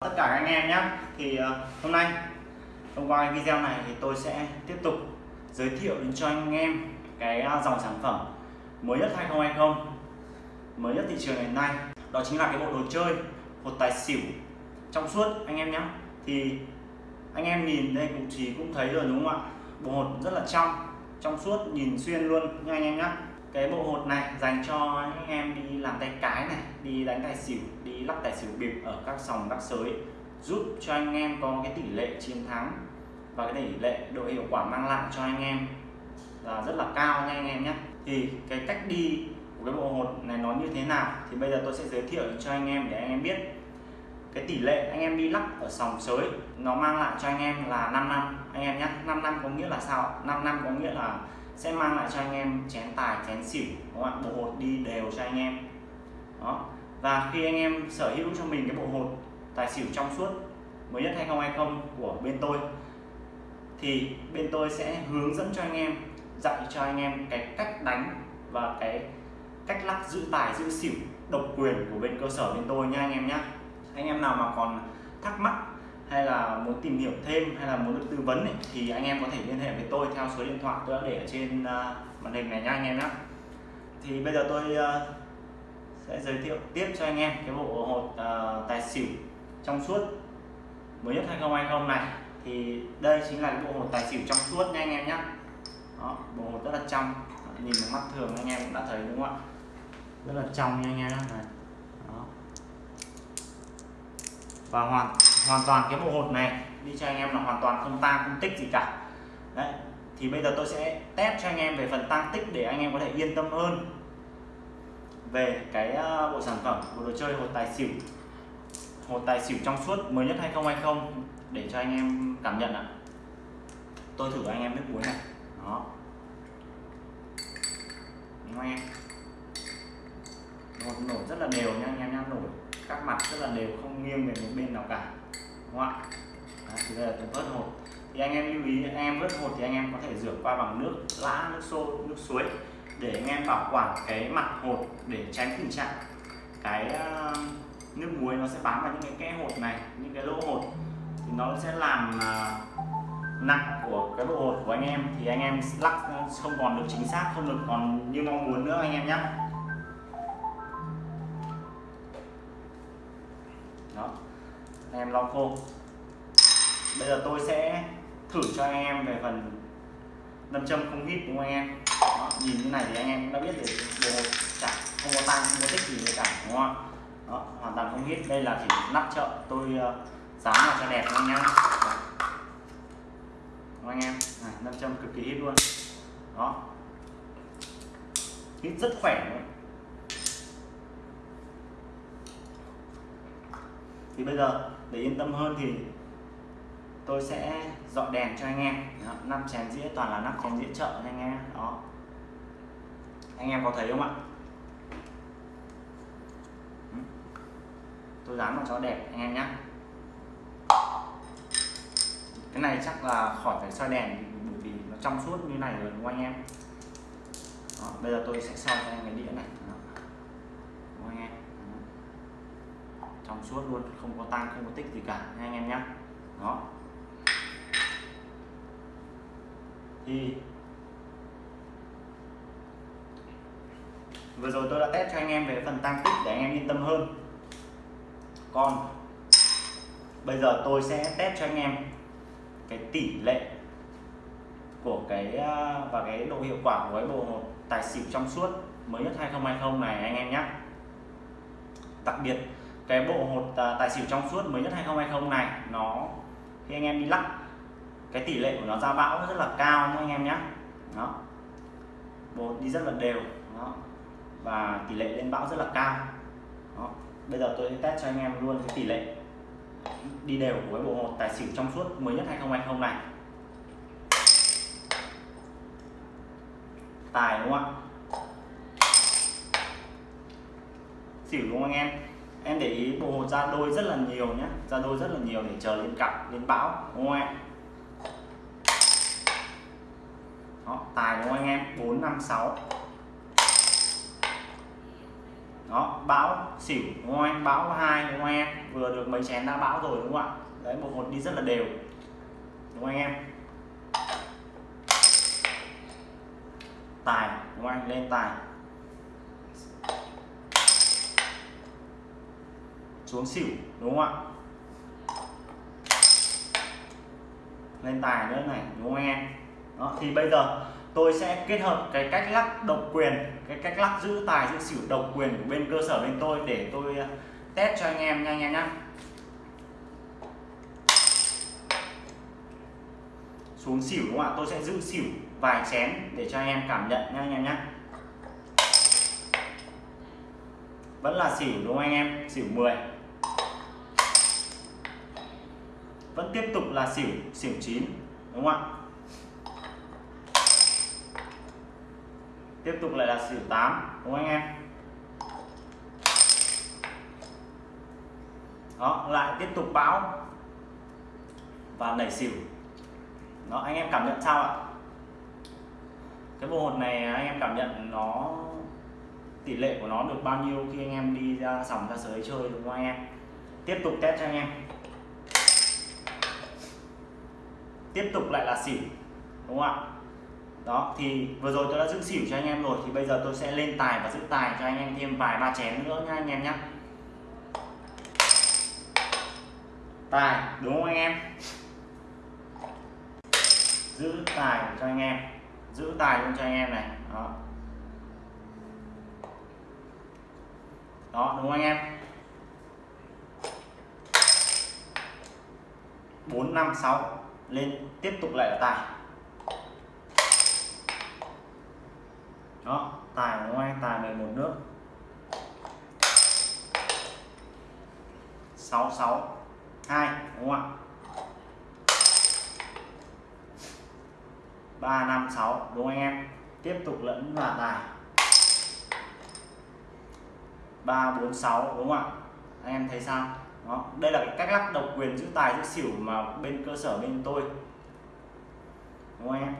tất cả các anh em nhé. Thì ờ, hôm nay thông qua video này thì tôi sẽ tiếp tục giới thiệu đến cho anh em cái ờ, dòng sản phẩm mới nhất 2020 mới nhất thị trường hiện nay. Đó chính là cái bộ đồ chơi, hột tài xỉu trong suốt, anh em nhé. Thì anh em nhìn đây cũng chỉ cũng thấy rồi, đúng không ạ? Bộ hột rất là trong trong suốt, nhìn xuyên luôn nha anh em nhé cái bộ hột này dành cho anh em đi làm tay cái này, đi đánh tài xỉu, đi lắc tài xỉu bịp ở các sòng các sới giúp cho anh em có cái tỷ lệ chiến thắng và cái tỷ lệ độ hiệu quả mang lại cho anh em là rất là cao nha anh em nhé. Thì cái cách đi của cái bộ hột này nó như thế nào? Thì bây giờ tôi sẽ giới thiệu cho anh em để anh em biết. Cái tỷ lệ anh em đi lắc ở sòng sới nó mang lại cho anh em là 5 năm. Anh em nhé 5 năm có nghĩa là sao 5 năm có nghĩa là sẽ mang lại cho anh em chén tài, chén xỉu các bạn bộ hột đi đều cho anh em. Đó. Và khi anh em sở hữu cho mình cái bộ hột, tài xỉu trong suốt, mới nhất 2020 của bên tôi, thì bên tôi sẽ hướng dẫn cho anh em, dạy cho anh em cái cách đánh và cái cách lắc giữ tài, giữ xỉu, độc quyền của bên cơ sở bên tôi nha anh em nhé anh em nào mà còn thắc mắc hay là muốn tìm hiểu thêm hay là muốn được tư vấn ấy, thì anh em có thể liên hệ với tôi theo số điện thoại tôi đã để ở trên uh, màn hình này nha anh em nhé thì bây giờ tôi uh, sẽ giới thiệu tiếp cho anh em cái bộ hột uh, tài xỉu trong suốt mới nhất 2020 này. Thì đây chính là cái bộ hột tài xỉu trong suốt nha anh em nhé Đó, bộ hột rất là trong nhìn bằng mắt thường anh em cũng đã thấy đúng không ạ? Rất là trong nha anh em này Đó. và hoàn hoàn toàn cái bộ hột này, đi cho anh em là hoàn toàn không tang, không tích gì cả. Đấy, thì bây giờ tôi sẽ test cho anh em về phần tăng tích để anh em có thể yên tâm hơn về cái ờ, bộ sản phẩm, bộ đồ chơi, hột tài xỉu. Hột tài xỉu trong suốt mới nhất 2020 để cho anh em cảm nhận ạ. Tôi thử anh em nước muối này. Đó. Đúng không em? Nổ rất là đều nha, anh em nhá nổi các mặt rất là đều không nghiêng về một bên nào cả. Đúng không ạ? Đấy, thì đây là tôi vớt hột. Thì anh em lưu ý anh em vớt hột thì anh em có thể rửa qua bằng nước lã nước sôi nước suối để anh em bảo quản cái mặt hột để tránh tình trạng cái ờ, nước muối nó sẽ bám vào những cái kẽ hột này những cái lỗ hột. Thì nó sẽ làm ờ, nặng của cái bộ hột của anh em. Thì anh em lắc không còn được chính xác không được còn như mong muốn nữa anh em nhé em lau khô. Bây giờ tôi sẽ thử cho anh em về phần nâm châm không hít đúng không anh em? Đó, nhìn như này thì anh em cũng đã biết được bộ chả không có tăng không có tích gì cả đúng không đó hoàn toàn không hít đây là chỉ nắp chợ tôi uh, dán vào cho đẹp anh em Đúng anh em? Này, nâm châm cực kỳ hít luôn. Đó. Hít rất khỏe luôn. Thì bây giờ để yên tâm hơn thì tôi sẽ dọn đèn cho anh em. Năm chén dĩa toàn là nắp chén dĩa chợ anh em đó. Anh em có thấy không ạ? Ừ. Tôi dán vào cho đẹp anh em nhé. Cái này chắc là khỏi phải soi đèn bởi vì nó trong suốt như này rồi đúng không anh em? Đó, bây giờ tôi sẽ soi cho anh cái đĩa này. Đó. đúng không anh em đó. trong suốt luôn, không có tăng, không có tích gì cả anh em nhé đó. Thì vừa rồi tôi đã test cho anh em về phần tăng tích để anh em yên tâm hơn. Còn bây giờ tôi sẽ test cho anh em cái tỷ lệ của cái à, và cái độ hiệu quả của cái bộ tài xỉu trong suốt mới nhất 2020 này, anh em nhé đặc biệt cái bộ hột à, tài xỉu trong suốt mới nhất 2020 này, nó, khi anh em đi lắc, cái tỷ lệ của nó ra bão rất là cao anh em nhé đó. Bộ đi rất là đều, đó. Và tỷ lệ lên bão rất là cao. Đó. bây giờ tôi sẽ test cho anh em luôn cái tỷ lệ đi đều của cái bộ hột tài xỉu trong suốt mới nhất 2020 này. Tài đúng không ạ? Xỉu đúng không anh em? Em để ý bộ hột ra đôi rất là nhiều nhé ra đôi rất là nhiều để chờ lên cặp lên bão đúng không em? Đó, tài đúng không anh em? 4 5 6 đó bão xỉu đúng không anh? Bão hai đúng không anh em? Vừa được mấy chén đã bão rồi đúng không ạ? Đấy bộ hột đi rất là đều đúng không anh em? Tài đúng không anh? Lên tài. Xuống xỉu đúng không ạ? Lên tài nữa này đúng không anh em? Đó, thì bây giờ tôi sẽ kết hợp cái cách lắc độc quyền cái cách lắc giữ tài giữ xỉu độc quyền của bên cơ sở bên tôi để tôi ờ, test cho anh em nha anh em nhá. Xuống xỉu đúng không ạ? Tôi sẽ giữ xỉu vài chén để cho anh em cảm nhận nha anh em nhé vẫn là xỉu đúng không anh em? Xỉu 10 vẫn tiếp tục là xỉu xỉu chín, đúng không ạ? Tiếp tục lại là xỉu 8 đúng không anh em? Đó, lại tiếp tục bão và nảy xỉu. Đó, anh em cảm nhận sao ạ? Cái bộ hột này anh em cảm nhận nó, tỷ lệ của nó được bao nhiêu khi anh em đi ra sòng, ra sới chơi, đúng không anh em? Tiếp tục test cho anh em. Tiếp tục lại là xỉu, đúng không ạ? Đó, thì vừa rồi tôi đã giữ xỉu cho anh em rồi, thì bây giờ tôi sẽ lên tài và giữ tài cho anh em thêm vài ba chén nữa nha anh em nhé tài, đúng không anh em? Giữ tài cho anh em, giữ tài luôn cho anh em này, đó. Đó, đúng không anh em? Bốn, năm, sáu lên tiếp tục lại là tài. Đó, tài ngoài, tài 11 nước. 66 2 đúng không ạ? 356 đúng không anh em? Tiếp tục lẫn là tài. 346 đúng không ạ? Anh em thấy sao? Đó, đây là cái cách lắc độc quyền giữ tài giữ xỉu mà bên cơ sở bên tôi. Đúng không em?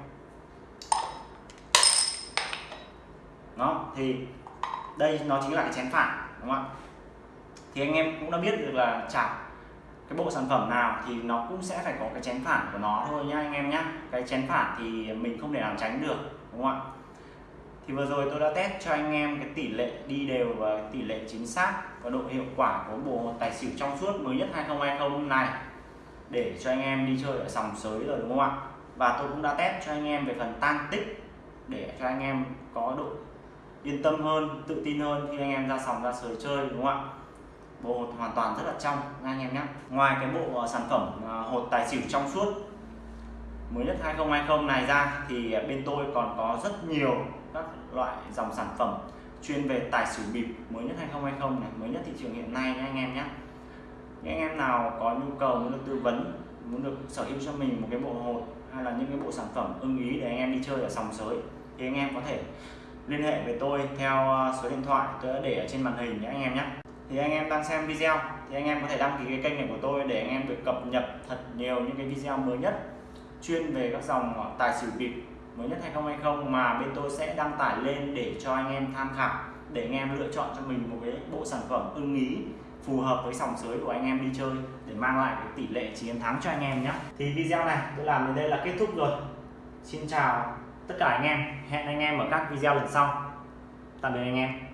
Nó thì đây nó chính là cái chén phản, đúng không ạ? Thì anh em cũng đã biết được là chả cái bộ sản phẩm nào thì nó cũng sẽ phải có cái chén phản của nó thôi nhá anh em nhá. Cái chén phản thì mình không thể nào tránh được, đúng không ạ? Thì vừa rồi tôi đã test cho anh em cái tỷ lệ đi đều và tỷ lệ chính xác và độ hiệu quả của bộ tài xỉu trong suốt mới nhất 2020 này để cho anh em đi chơi ở sòng sới rồi, đúng không ạ? Và tôi cũng đã test cho anh em về phần tăng tích để cho anh em có độ yên tâm hơn, tự tin hơn khi anh em ra sòng, ra sới chơi, đúng không ạ? Bộ hột hoàn toàn rất là trong anh em nhé ngoài cái bộ ờ, sản phẩm ờ, hột tài xỉu trong suốt mới nhất 2020 này ra thì à, bên tôi còn có rất nhiều các loại dòng sản phẩm chuyên về tài xỉu bịp. Mới nhất 2020 này, mới nhất thị trường hiện nay nhé anh em nhé những anh em nào có nhu cầu muốn được tư vấn, muốn được sở hữu cho mình một cái bộ hột hay là những cái bộ sản phẩm ưng ý để anh em đi chơi ở sòng sới, thì anh em có thể liên hệ với tôi theo à, số điện thoại tôi đã để ở trên màn hình nhé anh em nhé thì anh em đang xem video thì anh em có thể đăng ký cái kênh này của tôi để anh em được cập nhật thật nhiều những cái video mới nhất chuyên về các dòng ờ, tài xỉu bịp mới nhất 2020 mà bên tôi sẽ đăng tải lên để cho anh em tham khảo, để anh em lựa chọn cho mình một cái bộ sản phẩm ưng ý, phù hợp với sòng sới của anh em đi chơi, để mang lại cái tỷ lệ chiến thắng cho anh em nhé thì video này tôi làm đến đây là kết thúc rồi. Xin chào tất cả anh em. Hẹn anh em ở các video lần sau. Tạm biệt anh em.